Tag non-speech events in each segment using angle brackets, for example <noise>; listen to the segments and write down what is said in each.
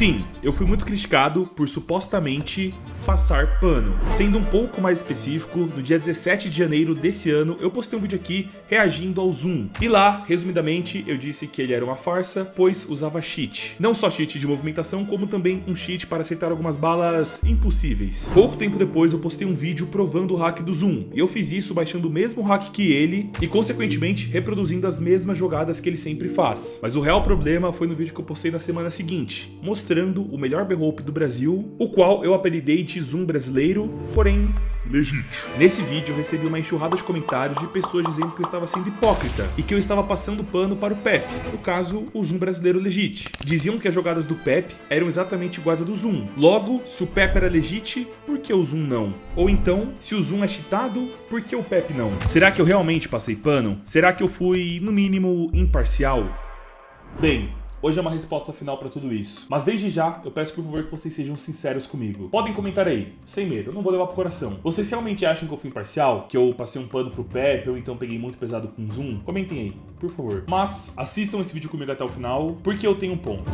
Magazine. Eu fui muito criticado por supostamente passar pano. Sendo um pouco mais específico, no dia 17 de janeiro desse ano, eu postei um vídeo aqui reagindo ao Zoom. E lá, resumidamente, eu disse que ele era uma farsa, pois usava cheat. Não só cheat de movimentação, como também um cheat para acertar algumas balas impossíveis. Pouco tempo depois, eu postei um vídeo provando o hack do Zoom. E eu fiz isso baixando o mesmo hack que ele e, consequentemente, reproduzindo as mesmas jogadas que ele sempre faz. Mas o real problema foi no vídeo que eu postei na semana seguinte, mostrando o melhor B-Hope do Brasil, o qual eu apelidei de Zoom brasileiro, porém legítimo. Nesse vídeo eu recebi uma enxurrada de comentários de pessoas dizendo que eu estava sendo hipócrita e que eu estava passando pano para o Pep, no caso, o Zoom brasileiro legit. Diziam que as jogadas do Pep eram exatamente iguais a do Zoom. Logo, se o Pep era legit, por que o Zoom não? Ou então, se o Zoom é cheatado, por que o Pep não? Será que eu realmente passei pano? Será que eu fui, no mínimo, imparcial? Bem, Hoje é uma resposta final pra tudo isso. Mas desde já, eu peço por favor que vocês sejam sinceros comigo. Podem comentar aí, sem medo, eu não vou levar pro coração. Vocês realmente acham que eu fui imparcial? Que eu passei um pano pro Pepe ou então peguei muito pesado com zoom? Comentem aí, por favor. Mas assistam esse vídeo comigo até o final, porque eu tenho um ponto.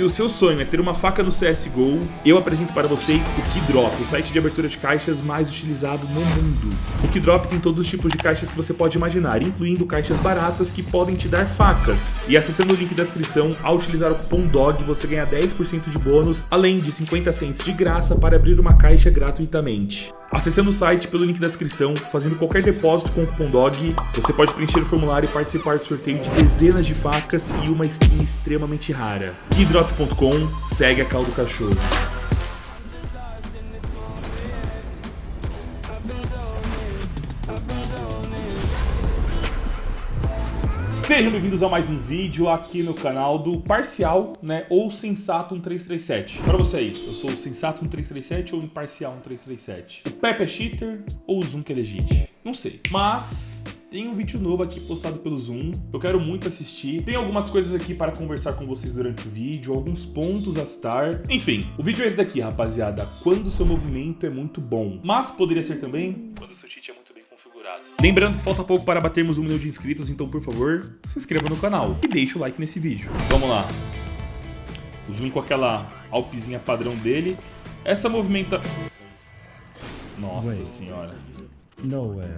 Se o seu sonho é ter uma faca no CSGO, eu apresento para vocês o Keydrop, o site de abertura de caixas mais utilizado no mundo. O Keydrop tem todos os tipos de caixas que você pode imaginar, incluindo caixas baratas que podem te dar facas. E acessando o link da descrição, ao utilizar o cupom DOG, você ganha 10% de bônus, além de 50 cents de graça para abrir uma caixa gratuitamente. Acessando o site pelo link da descrição, fazendo qualquer depósito com o cupom DOG, você pode preencher o formulário e participar do sorteio de dezenas de facas e uma skin extremamente rara. Keydrop.com, segue a caldo do cachorro. Sejam bem-vindos a mais um vídeo aqui no canal do Parcial, né, ou Sensato 1337. Para você aí, eu sou o Sensato 1337 ou Imparcial 1337? O Pepe é cheater ou o Zoom que é legit? Não sei, mas tem um vídeo novo aqui postado pelo Zoom, eu quero muito assistir. Tem algumas coisas aqui para conversar com vocês durante o vídeo, alguns pontos a estar. Enfim, o vídeo é esse daqui, rapaziada, quando seu movimento é muito bom. Mas poderia ser também quando seu cheat é muito Lembrando que falta pouco para batermos um milhão de inscritos, então por favor, se inscreva no canal e deixe o like nesse vídeo. Vamos lá. O Zoom com aquela alpezinha padrão dele. Essa movimenta... Nossa Wait. senhora. No way.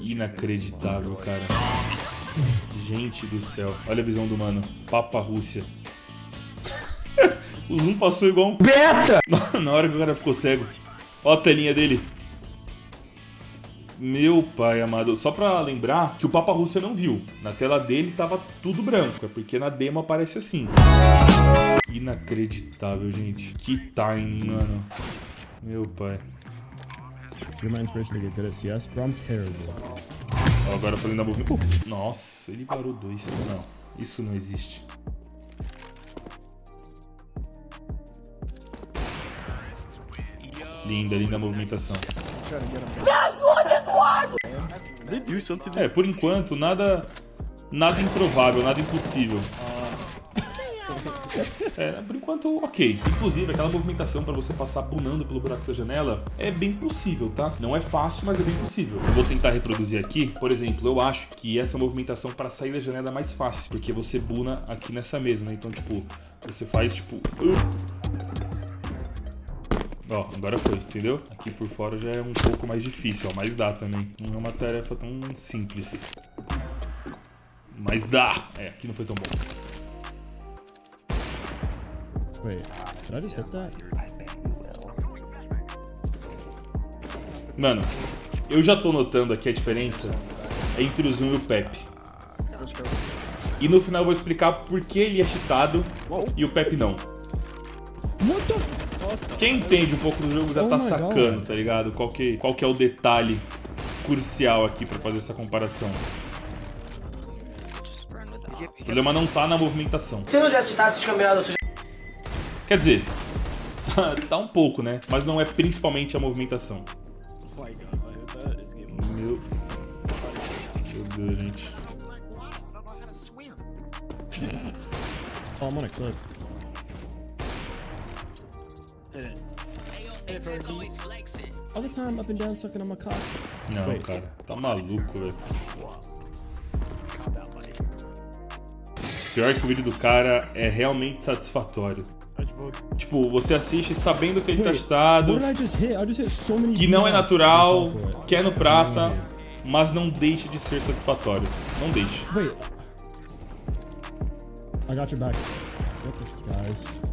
Inacreditável, cara. Gente do céu. Olha a visão do mano. Papa Rússia. <laughs> o Zoom passou igual um... Beta! <laughs> Na hora que o cara ficou cego. Olha a telinha dele. Meu pai amado, só pra lembrar que o Papa Rússia não viu. Na tela dele tava tudo branco, é porque na demo aparece assim. Inacreditável, gente. Que time, mano. Meu pai. Your mind's person to get good at CS, but I'm terrible. agora falando da movimento. Uh, nossa, ele parou dois. Não, isso não existe. Linda, linda a movimentação. É, por enquanto, nada nada improvável, nada impossível. É, por enquanto, ok. Inclusive, aquela movimentação para você passar punando pelo buraco da janela é bem possível, tá? Não é fácil, mas é bem possível. Eu vou tentar reproduzir aqui. Por exemplo, eu acho que essa movimentação para sair da janela é mais fácil, porque você buna aqui nessa mesa, né? Então, tipo, você faz, tipo... Ó, agora foi, entendeu? Aqui por fora já é um pouco mais difícil, ó, mas dá também. Não é uma tarefa tão simples. Mas dá! É, aqui não foi tão bom. Wait, did I just hit that? Mano, eu já tô notando aqui a diferença entre o Zoom e o Pepe. E no final eu vou explicar por que ele é cheatado e o Pepe não. Quem entende um pouco do jogo já oh tá sacando, God. tá ligado? Qual que, qual que é o detalhe crucial aqui pra fazer essa comparação. O problema não tá na movimentação. Se não já citasse esses campeonatos, você Quer dizer, <laughs> tá um pouco, né? Mas não é principalmente a movimentação. Meu... Meu Deus, gente. Oh, I'm on a clip. All the time up and down sucking on my cock. Não, Wait. cara, tá maluco, velho. Pior que o vídeo do cara é realmente satisfatório. Tipo, você assiste sabendo que ele tá cheatado, que não é natural, que é no prata, mas não deixa de ser satisfatório. Não deixa. Wait. I got your back. What this guys?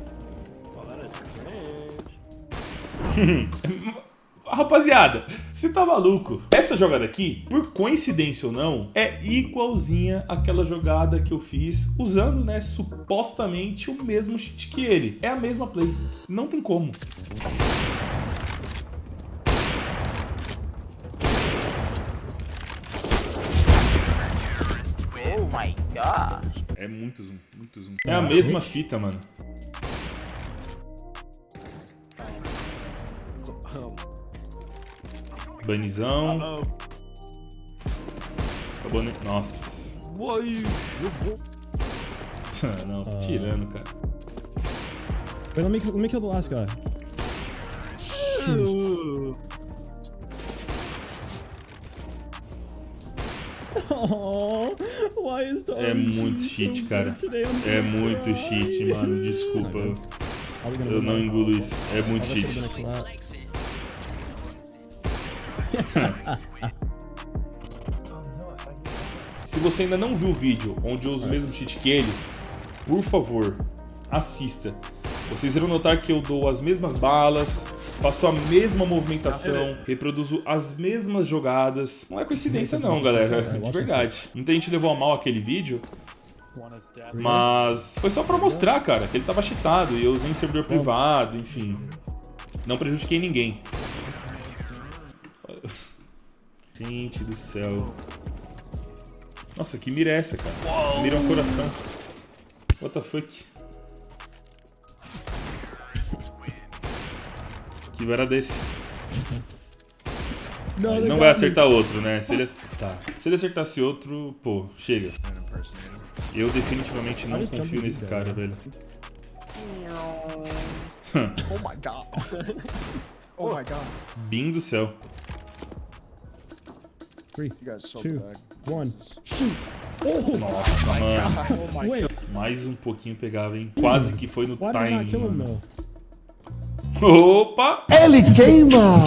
<laughs> Rapaziada, você tá maluco? Essa jogada aqui, por coincidência ou não, é igualzinha àquela jogada que eu fiz usando, né, supostamente o mesmo cheat que ele. É a mesma play. Não tem como. Oh my gosh. É muito zoom, muito zoom. É a mesma fita, mano. Banizão. Acabou, né? Nossa. <laughs> Não, tô tirando, cara. Wait, let me let me kill the last guy. Oh, why is the É muito so cheat, good cara. É muito cry. cheat, mano. Desculpa. Eu não that? engulo isso. É muito cheat. Se você ainda não viu o vídeo onde eu uso o mesmo cheat que ele, por favor, assista. Vocês irão notar que eu dou as mesmas balas, faço a mesma movimentação, reproduzo as mesmas jogadas. Não é coincidência não, galera. De verdade. Muita gente levou a mal aquele vídeo, mas foi só pra mostrar, cara, que ele tava cheatado e eu usei em servidor privado, enfim. Não prejudiquei ninguém. Gente do céu. Nossa, que mira é essa, cara? Mira um coração. What the fuck? <laughs> Que era desse? They não got vai acertar outro, né? Se ele, tá. Se ele acertasse outro, pô, chega. Eu definitivamente não confio nesse cara, velho. Oh my god. <laughs> oh my god. Bim do céu. Three, two, one. Shoot! Oh, Nossa, mano. Oh wait. Mais um pouquinho pegava, hein? Quase que foi no Why timing? Opa! Ele queima!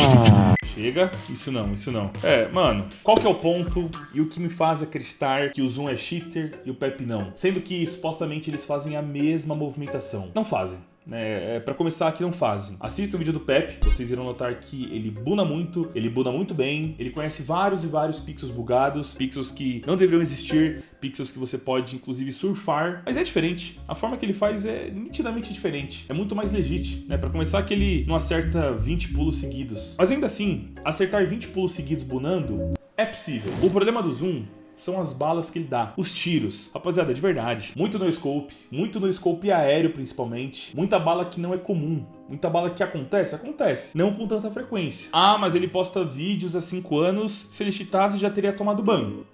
Chega. Isso não, isso não. É, mano, qual que é o ponto e o que me faz acreditar que o Zoom é cheater e o Pepe não? Sendo que supostamente eles fazem a mesma movimentação. Não fazem. Né? É, pra começar aqui não fazem. Assista o vídeo do Pepe, vocês irão notar que ele buna muito, ele buna muito bem, ele conhece vários e vários pixels bugados, pixels que não deveriam existir, pixels que você pode inclusive surfar, mas é diferente. A forma que ele faz é nitidamente diferente, é muito mais legit, né? Para começar que ele não acerta 20 pulos seguidos. Mas ainda assim, acertar 20 pulos seguidos bunando é possível. O problema do zoom são as balas que ele dá, os tiros. Rapaziada, de verdade, muito no scope, muito no scope aéreo principalmente, muita bala que não é comum. Muita bala que acontece, acontece. Não com tanta frequência. Ah, mas ele posta vídeos há 5 anos, se ele cheatasse já teria tomado ban.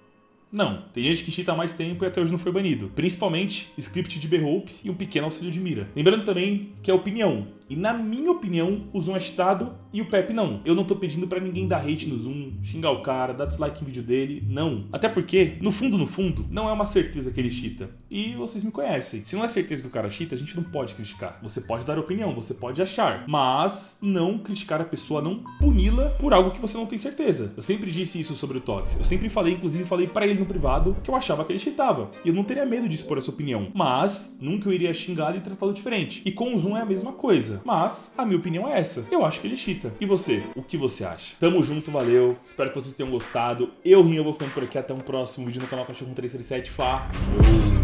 Não, tem gente que cheata mais tempo e até hoje não foi banido. Principalmente script de B-Hope e um pequeno auxílio de mira. Lembrando também que é opinião. E na minha opinião, o Zoom é cheatado e o Pepe não. Eu não tô pedindo pra ninguém dar hate no Zoom, xingar o cara, dar dislike em vídeo dele, não. Até porque, no fundo, no fundo, não é uma certeza que ele cheata. E vocês me conhecem. Se não é certeza que o cara cheata, a gente não pode criticar. Você pode dar opinião, você pode achar. Mas não criticar a pessoa, não puni-la por algo que você não tem certeza. Eu sempre disse isso sobre o Tox. Eu sempre falei, inclusive falei pra ele no privado, que eu achava que ele cheatava. E eu não teria medo de expor essa opinião. Mas, nunca eu iria xingá-lo e tratá-lo diferente. E com o Zoom é a mesma coisa. Mas, a minha opinião é essa. Eu acho que ele cheata. E você? O que você acha? Tamo junto, valeu. Espero que vocês tenham gostado. Eu, Rinho, vou ficando por aqui. Até um próximo vídeo no canal Cachorro 337. Falou!